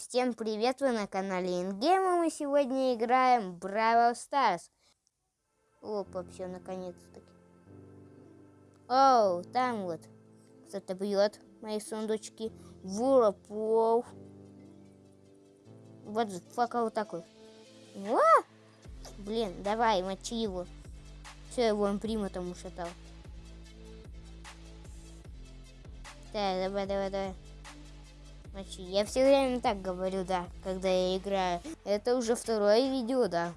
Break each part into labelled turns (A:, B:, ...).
A: Всем привет, вы на канале Ингейм, и мы сегодня играем Браво Stars. Опа, все, наконец-таки. Оу, там вот кто-то бьет мои сундучки. Вуропов. Вот фака вот такой. О! Блин, давай, мочи его. Все, его имприма там ушатал. Так, давай, давай, давай. Мочи. Я все время так говорю, да, когда я играю. Это уже второе видео, да.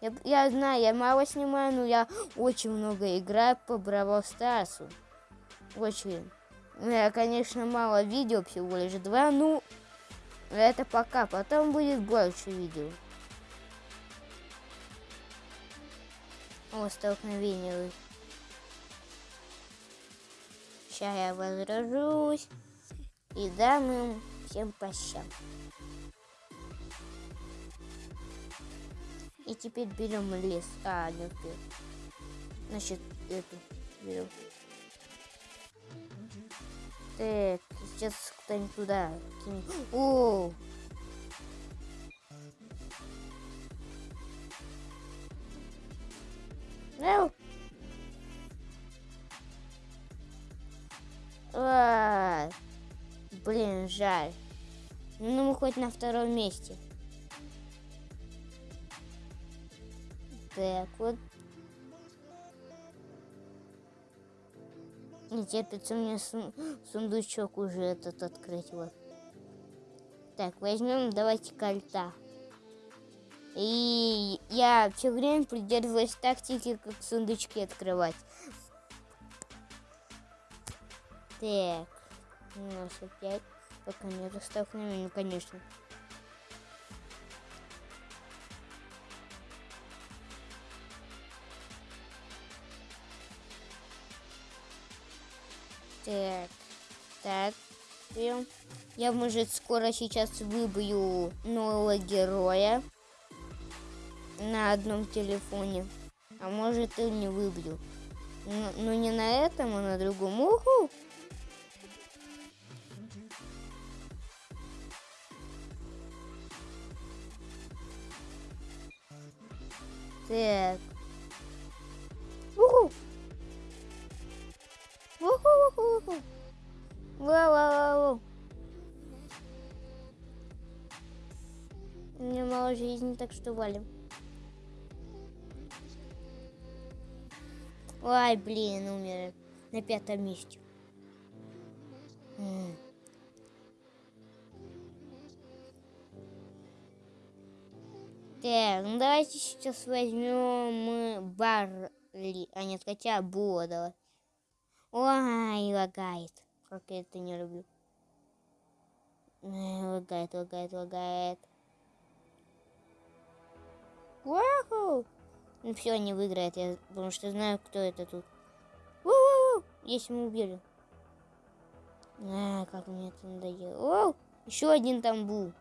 A: Я, я знаю, я мало снимаю, но я очень много играю по Браво Старсу. Очень. Я, конечно, мало видео, всего лишь два, ну, это пока, потом будет больше видео. О, столкновение. Сейчас я возражусь. И дам им всем по щам. И теперь берем лес. А, не успел. Значит, эту берем. Так, сейчас кто-нибудь туда кинет. О! Жаль. Ну, мы хоть на втором месте. Так, вот. Не терпится мне сундучок уже этот открыть. Вот. Так, возьмем, давайте кольта. И я все время придерживаюсь тактики, как сундучки открывать. Так, у нас опять пока не столкновения, конечно. Так, так. Я, может, скоро сейчас выбью нового героя на одном телефоне. А может, и не выбью. Но, но не на этом, а на другом. Уху! Так. Уху! Уху-уху-уху! Вау-вау-вау! У меня мало жизни, так что валим. Ой, блин, умер. На пятом месте. Так, ну давайте сейчас возьмем Барли. А нет, хотя Бодала. Ой, лагает. Как я это не люблю. Лагает, лагает, лагает. Вау! Ну все, не выиграет, я, потому что знаю, кто это тут. У-у-у! Если мы убили. А, как мне это надоело. О, еще один там был.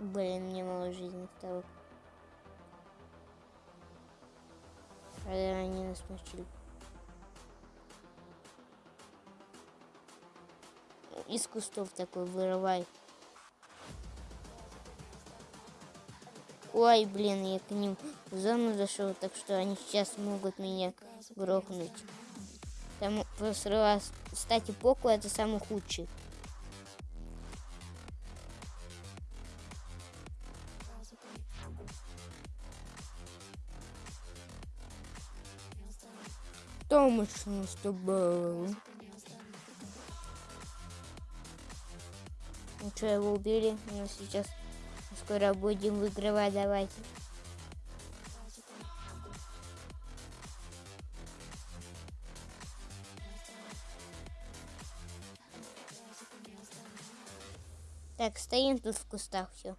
A: Блин, мне мало жизни стало. А они нас мочили. Из кустов такой вырывай. Ой, блин, я к ним в зону зашел, так что они сейчас могут меня грохнуть. Там просто, кстати, Поку это самый худший. Томочно с тобой. Ну что, его убили? Ну сейчас скоро будем выигрывать, давайте. Так, стоим тут в кустах, все.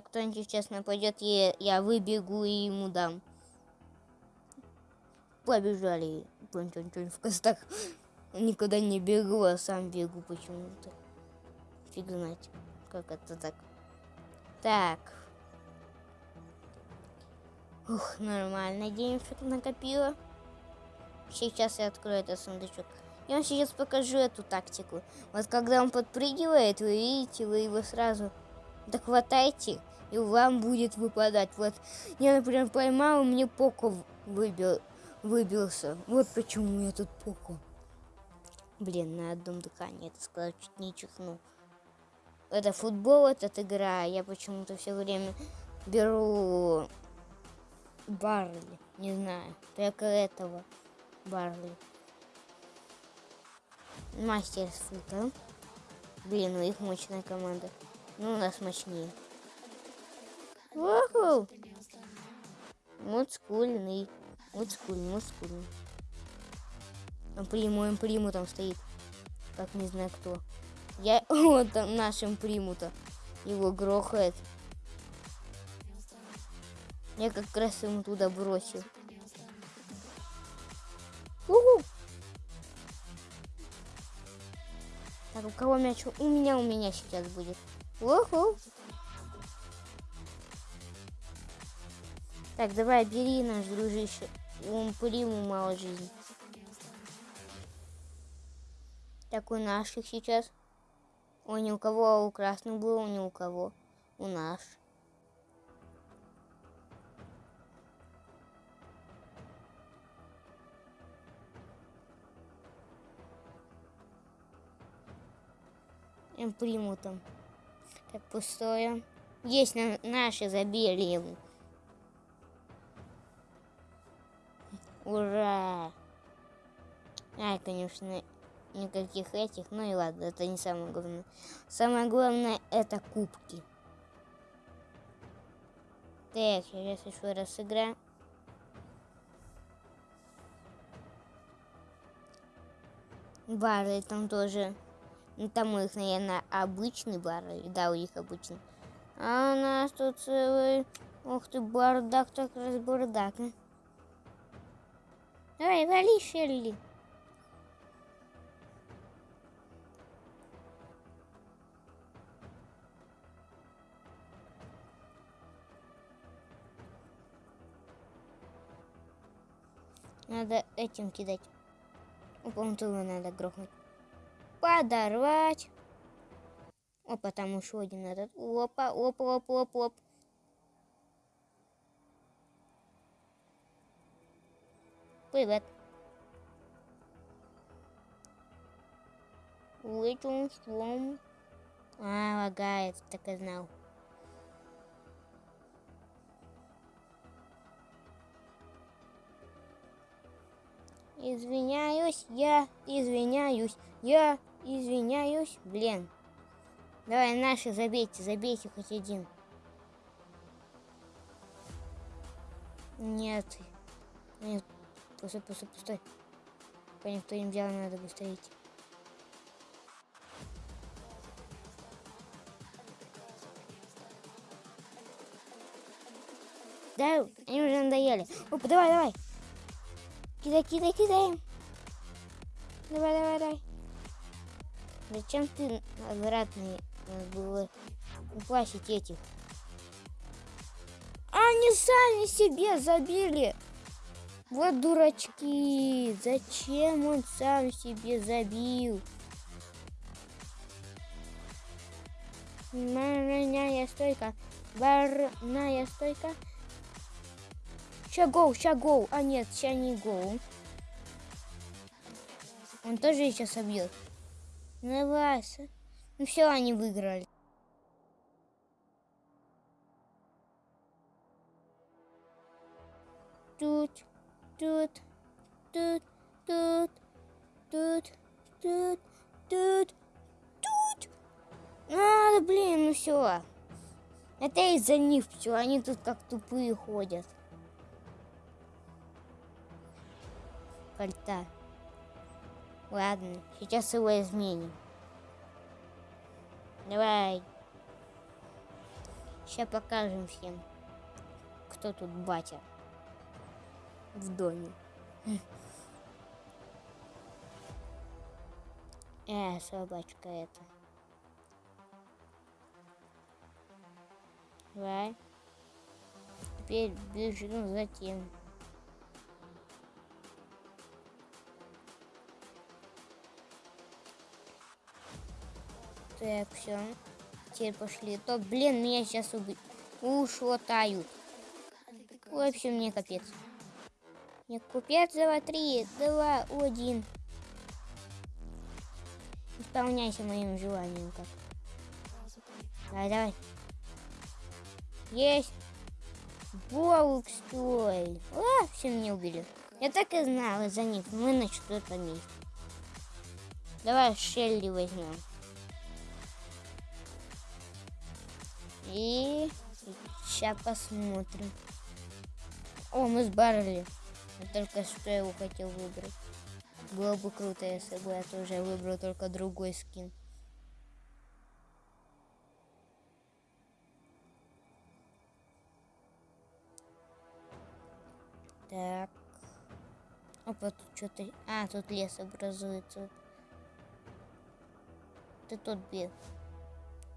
A: Кто-нибудь сейчас нападет, я, я выбегу и ему дам. Побежали. В кустах. Никуда не бегу, а сам бегу почему-то. Фиг знать, как это так. Так. Ух, нормально денежек накопила. Сейчас я открою этот сундучок. Я вам сейчас покажу эту тактику. Вот когда он подпрыгивает, вы видите, вы его сразу дохватайте, и вам будет выпадать. Вот я, например, поймал, мне Поко выбил, выбился. Вот почему я тут Поко. Блин, на одном дыхании это сказал, чуть не чихнул. Это футбол, этот игра. Я почему-то все время беру Барли. Не знаю, только этого Барли. Мастер фута. Блин, у них мощная команда. Ну, у нас мощнее. Уху! Мудскульный. Мудскульный, мудскульный. Приму, приму там стоит. Как не знаю кто. Я вот там нашим приму-то. Его грохает. Я как раз ему туда бросил. Уху! Так, у кого мяч? У меня, у меня сейчас будет. Уху! Так, давай, бери наш дружище. У приму мало жизни. Так, у наших сейчас. О, ни у кого, а у красных было, ни у кого. У нас. Им приму там. Так, пустое. Есть на, наши забили ему. Ура! Ай, конечно, никаких этих. Ну и ладно, это не самое главное. Самое главное это кубки. Так, сейчас еще раз сыграем. Бары там тоже. Ну, там у них, наверное, обычный бар. Да, у них обычный. А у нас тут целый... Ух ты, бардак, так раз бардак. А? Давай, вали, Шелли. Надо этим кидать. Его надо грохнуть. Подорвать. Опа, там еще один этот. Опа, опа, опа, опа, опа. Привет. Летим слом. А, лагает, так и знал. Извиняюсь, я извиняюсь, я извиняюсь. Блин. Давай, наши забейте, забейте хоть один. Нет. Нет, пустой, пустой, пустой. Пока никто не взял, надо быстрее идти. Да, они уже надоели. Опа, давай, давай. Кидай, кидай, кидай. Давай, давай, давай. Зачем ты обратно было упасить этих? Они сами себе забили. Вот дурачки. Зачем он сам себе забил? Барная стойка. Барная стойка. Ща гол, ща гол. А нет, ща не гол. Он тоже сейчас собьет. Ну, Вася. Ну все, они выиграли. Тут, тут, тут, тут, тут, тут, тут, тут. А, блин, ну все. Это из-за них все, они тут как тупые ходят. Кольца. Ладно, сейчас его изменим. Давай. Сейчас покажем всем, кто тут батя в доме. Э, собачка это. Давай. теперь бежим за тем. Так, все. Теперь пошли. То, блин, меня сейчас убьют. Ушотают. В общем, мне капец. Мне купец, два, три, два, один. Исполняйся моим желанием как. Давай, давай. Есть. Волк, стой. А, все меня убили. Я так и знала за них. Мы на четвертом месте. Давай Шелли возьмем. И сейчас посмотрим. О, мы с Барли. Я только что его хотел выбрать. Было бы круто, если бы я тоже выбрал только другой скин. Так. Опа, тут что-то... А, тут лес образуется. Ты тут бил.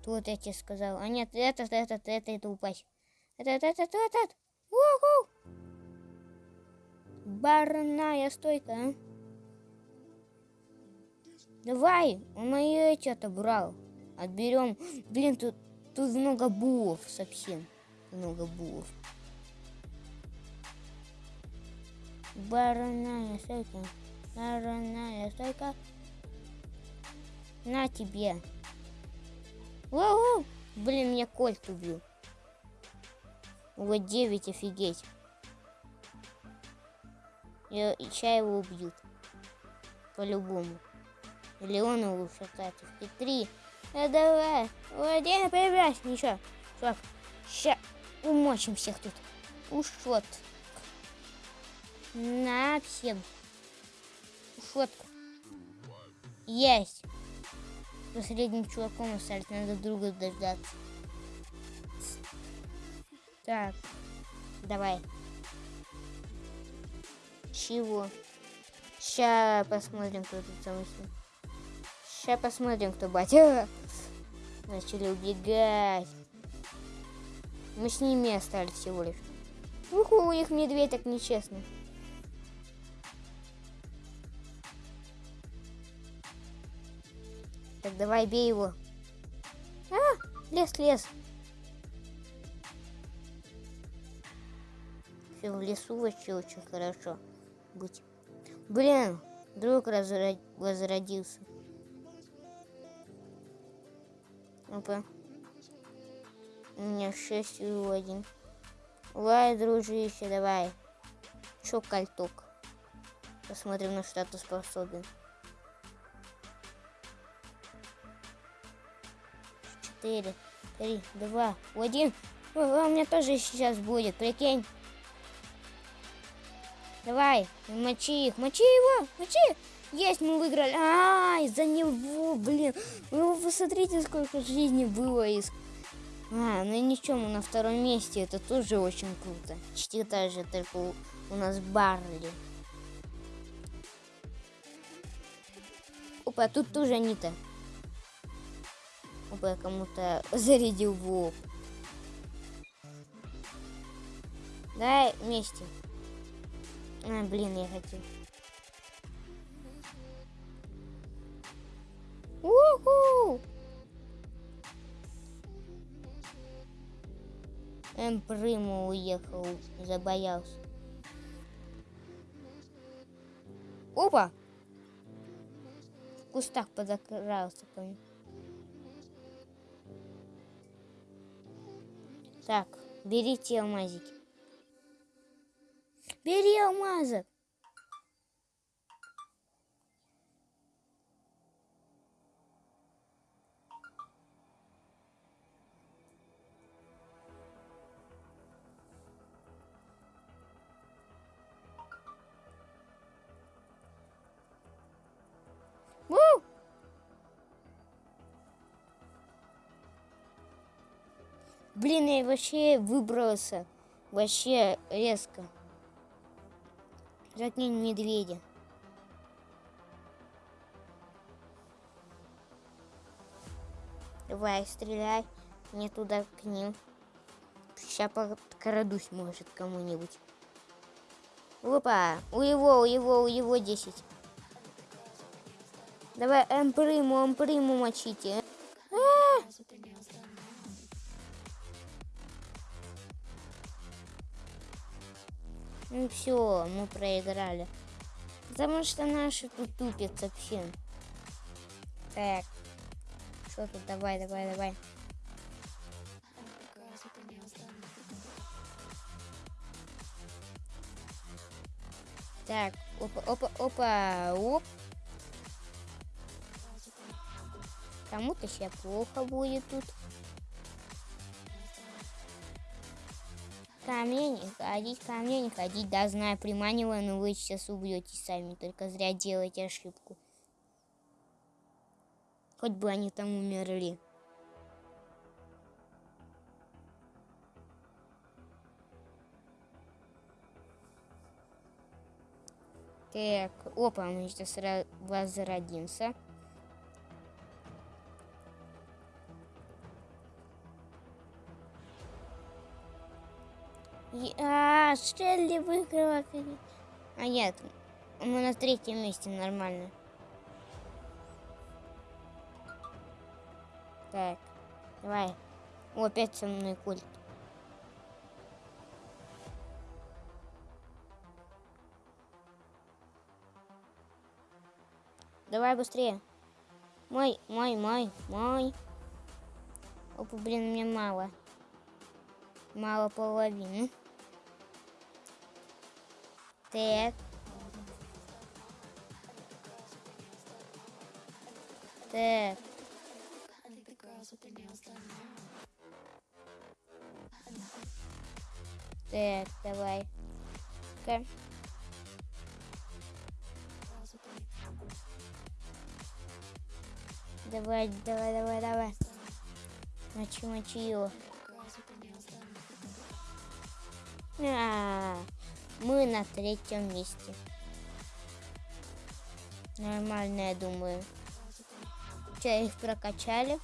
A: Тут я тебе сказал. А нет, этот, этот, это, это упасть. Этот, этот, этот. Уху! Барная стойка, а? Давай, он мои эти отобрал. Отберем. Блин, тут, тут много булов совсем. Много булов. Барная стойка. Барная стойка. На тебе. Воу! Блин, меня кольт убил. Вот 9, офигеть. И, и сейчас его убьют. По-любому. Или он его шатает. И три. А давай. Один, появляйся. Ничего. Чувак. Ща умочим всех тут. Ушот. На всем. Ушотка. Есть последним чуваком остались, надо друга дождаться. Так, давай. Чего? Сейчас посмотрим, кто тут самый Сейчас посмотрим, кто батя. Начали убегать. Мы с ними остались всего лишь. Уху, у них медведь так нечестно. Так, давай, бей его. А, лес, лес. Все, в лесу вообще очень хорошо быть. Блин, друг разрод... возродился. Опа. У меня 6 и 1. Давай, дружище, давай. Чё кольток? Посмотрим, на что ты способен. Четыре, три, два, один. О, у меня тоже сейчас будет, прикинь. Давай, мочи их, мочи его, мочи. Есть, мы выиграли. А, из-за него, блин. Ну, вы посмотрите, сколько жизни было из... А, ну ничего, мы на втором месте. Это тоже очень круто. Почти так только у, у нас Барли. Опа, тут тоже Анита бы кому-то зарядил в лоб. Давай вместе. А, блин, я хотел. Уху! Эм, Прыма уехал, забоялся. Опа! В кустах подокрался, помню. Так, берите алмазики. Бери алмазок. Блин, я вообще выбрался. Вообще резко. Заткни медведя. Давай, стреляй. Мне туда к ним. Сейчас подкрадусь, может, кому-нибудь. Опа, у его, у его, у его 10. Давай эмприму, эмприму мочите. А -а -а! Ну все, мы проиграли. Потому что наши тут тупят совсем. Так. Что тут? Давай, давай, давай. Так, опа, опа, опа, оп. Кому-то сейчас плохо будет тут. Ко мне не ходить, ко мне не ходить. Да, знаю, приманиваю, но вы сейчас убьете сами. Только зря делаете ошибку. Хоть бы они там умерли. Так, опа, мы сейчас возродимся. А, Шелли выиграла. А нет, мы на третьем месте, нормально. Так, давай. О, опять со мной культ. Давай быстрее. Мой, мой, мой, мой. Опа, блин, мне мало. Мало половины. Так. Так. Так, давай. Okay. Давай, давай, давай, давай. Мочи, мочи его. А, -а, -а мы на третьем месте. Нормально, я думаю. Че, их прокачали.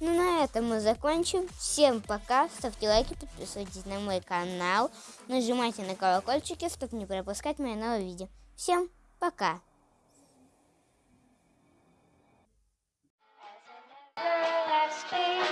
A: Ну, на этом мы закончим. Всем пока. Ставьте лайки, подписывайтесь на мой канал. Нажимайте на колокольчики, чтобы не пропускать мои новые видео. Всем пока. Stay